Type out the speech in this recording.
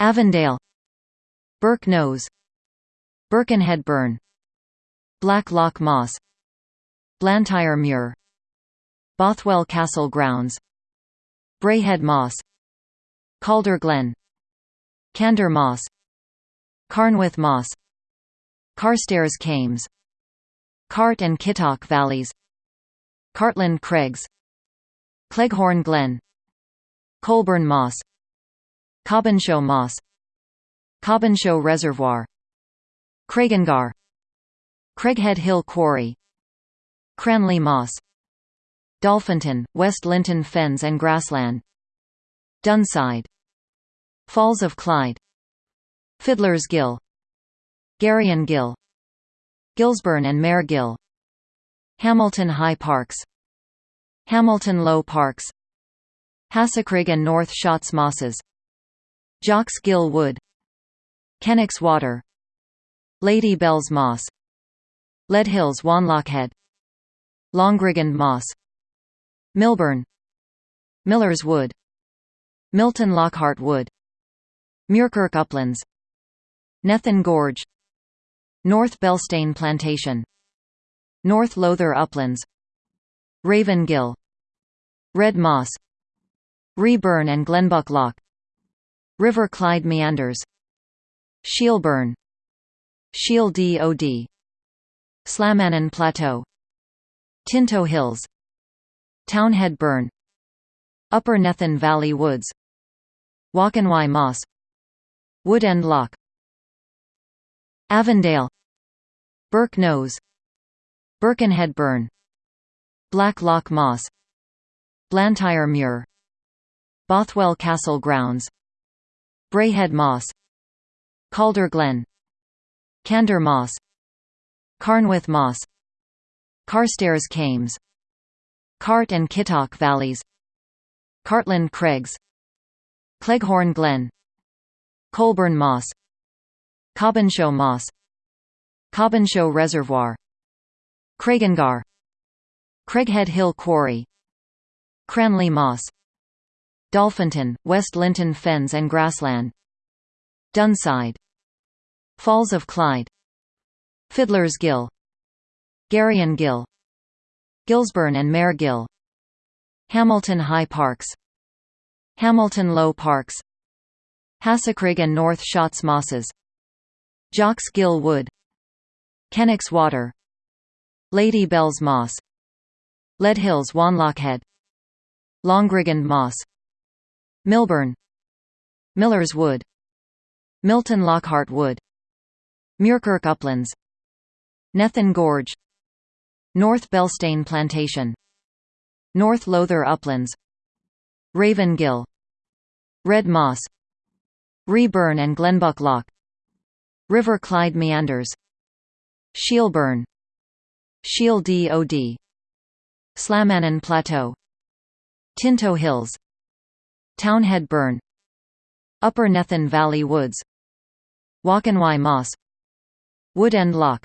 Avondale. Birk Knowes. Birkenhead Burn. Black Loch Moss. Blantyre Muir. Bothwell Castle Grounds. Braehead Moss. Calder Glen. Cander Moss. Carnwath Moss. Carstairs Kames Cart and Kittoch Valleys. Cartland Craigs. Cleghorn Glen. Coalburn Moss Cobbinshaw Moss Cobbinshaw Reservoir Craigengar Craighead Hill Quarry Cranley Moss Dolphinton, West Linton Fens and Grassland Dunside Falls of Clyde Fiddler's Gill Garrion Gill Gillsburn and Mare Gill Hamilton High Parks Hamilton Low Parks Hassockrigg and North Shotts Mosses Jock's Gill Wood Kennox Water. Lady Bell's Moss. Leadhills Wanlockhead. Longriggend Moss. Milburn. Miller's Wood. Milton Lockhart Wood. Muirkirk Uplands. Nethan Gorge. North Belstane Plantation. North Lowther Uplands. Raven Gill Red Moss. Reburn and Glenbuck Loch River Clyde Meanders. Shielburn Shiel Dod Slamannan Plateau. Tinto Hills. Townhead Burn. Upper Nethan Valley Woods. Waukenwae Moss. Woodend Loch Avondale. Birk Knowes. Birkenhead Burn. Black Loch Moss. Blantyre Muir. Bothwell Castle Grounds Braehead Moss Calder Glen Cander Moss Carnwath Moss Carstairs Kames Cart and Kittoch Valleys Cartland Craigs Cleghorn Glen Coalburn Moss Cobbinshaw Moss Cobbinshaw Reservoir Craigengar Craighead Hill Quarry Cranley Moss Dolphinton, West Linton Fens and Grassland. Dunside. Falls of Clyde. Fiddler's Gill. Garrion Gill. Gillsburn and Mare Gill. Hamilton High Parks. Hamilton Low Parks. Hassockrigg and North Shotts Mosses. Jock's Gill Wood. Kennox Water. Lady Bell's Moss. Leadhills Wanlockhead. Longriggend Moss Milburn. Miller's Wood. Milton Lockhart Wood. Muirkirk Uplands. Nethan Gorge. North Belstane Plantation. North Lowther Uplands. Raven Gill. Red Moss. Reburn and Glenbuck Loch. River Clyde Meanders. Shielburn Shiel Dod Slamannan Plateau. Tinto Hills Townhead Burn. Upper Nethan Valley Woods. Waukenwae Moss Woodend Loch